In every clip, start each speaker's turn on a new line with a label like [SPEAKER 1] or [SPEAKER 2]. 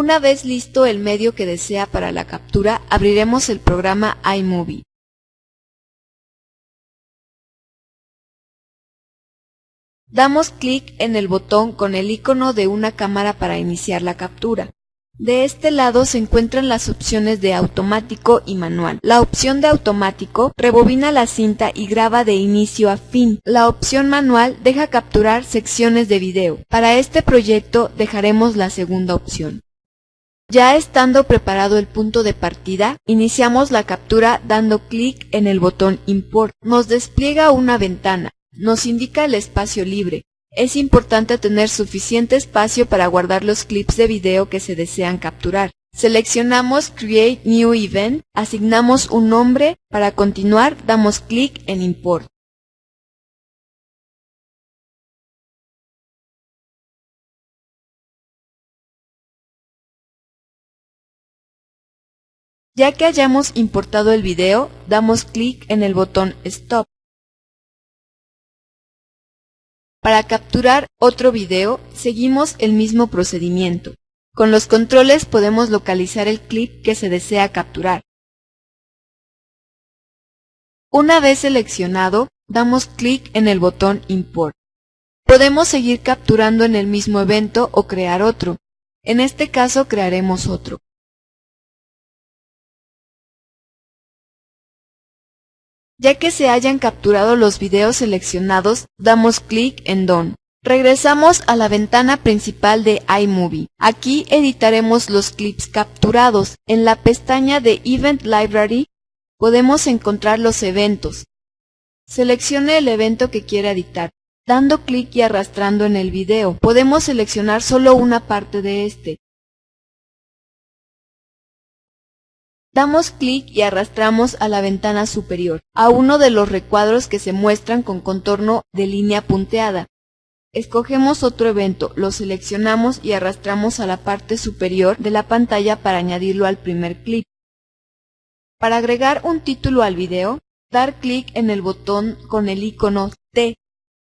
[SPEAKER 1] Una vez listo el medio que desea para la captura, abriremos el programa iMovie. Damos clic en el botón con el icono de una cámara para iniciar la captura. De este lado se encuentran las opciones de automático y manual. La opción de automático rebobina la cinta y graba de inicio a fin. La opción manual deja capturar secciones de video. Para este proyecto dejaremos la segunda opción. Ya estando preparado el punto de partida, iniciamos la captura dando clic en el botón Import. Nos despliega una ventana nos indica el espacio libre. Es importante tener suficiente espacio para guardar los clips de video que se desean capturar. Seleccionamos Create New Event, asignamos un nombre, para continuar damos clic en Import. Ya que hayamos importado el video, damos clic en el botón Stop. Para capturar otro video, seguimos el mismo procedimiento. Con los controles podemos localizar el clip que se desea capturar. Una vez seleccionado, damos clic en el botón Import. Podemos seguir capturando en el mismo evento o crear otro. En este caso crearemos otro. Ya que se hayan capturado los videos seleccionados, damos clic en Done. Regresamos a la ventana principal de iMovie. Aquí editaremos los clips capturados. En la pestaña de Event Library podemos encontrar los eventos. Seleccione el evento que quiera editar. Dando clic y arrastrando en el video, podemos seleccionar solo una parte de este. Damos clic y arrastramos a la ventana superior, a uno de los recuadros que se muestran con contorno de línea punteada. Escogemos otro evento, lo seleccionamos y arrastramos a la parte superior de la pantalla para añadirlo al primer clip. Para agregar un título al video, dar clic en el botón con el icono T.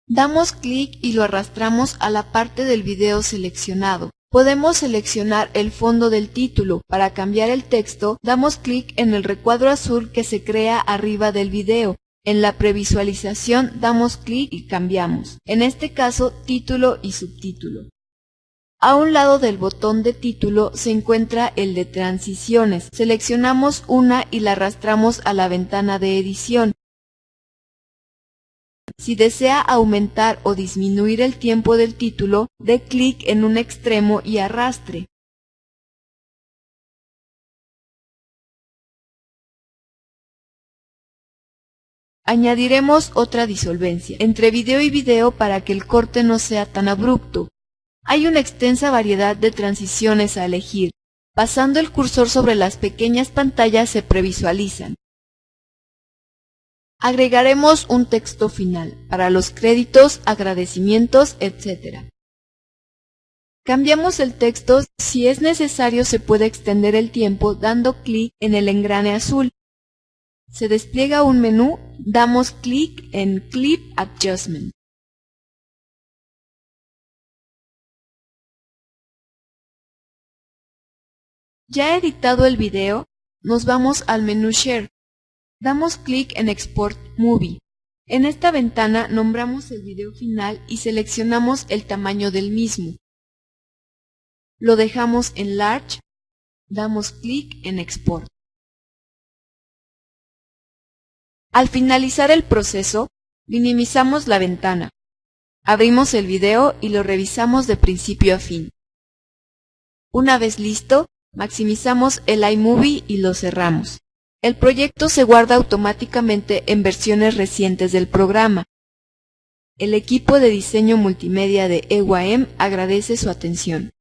[SPEAKER 1] Damos clic y lo arrastramos a la parte del video seleccionado. Podemos seleccionar el fondo del título. Para cambiar el texto, damos clic en el recuadro azul que se crea arriba del video. En la previsualización damos clic y cambiamos. En este caso, título y subtítulo. A un lado del botón de título se encuentra el de transiciones. Seleccionamos una y la arrastramos a la ventana de edición. Si desea aumentar o disminuir el tiempo del título, dé clic en un extremo y arrastre. Añadiremos otra disolvencia entre video y video para que el corte no sea tan abrupto. Hay una extensa variedad de transiciones a elegir. Pasando el cursor sobre las pequeñas pantallas se previsualizan. Agregaremos un texto final para los créditos, agradecimientos, etc. Cambiamos el texto, si es necesario se puede extender el tiempo dando clic en el engrane azul. Se despliega un menú, damos clic en Clip Adjustment. Ya editado el video, nos vamos al menú Share. Damos clic en Export Movie. En esta ventana nombramos el video final y seleccionamos el tamaño del mismo. Lo dejamos en Large, damos clic en Export. Al finalizar el proceso, minimizamos la ventana. Abrimos el video y lo revisamos de principio a fin. Una vez listo, maximizamos el iMovie y lo cerramos. El proyecto se guarda automáticamente en versiones recientes del programa. El equipo de diseño multimedia de EYM agradece su atención.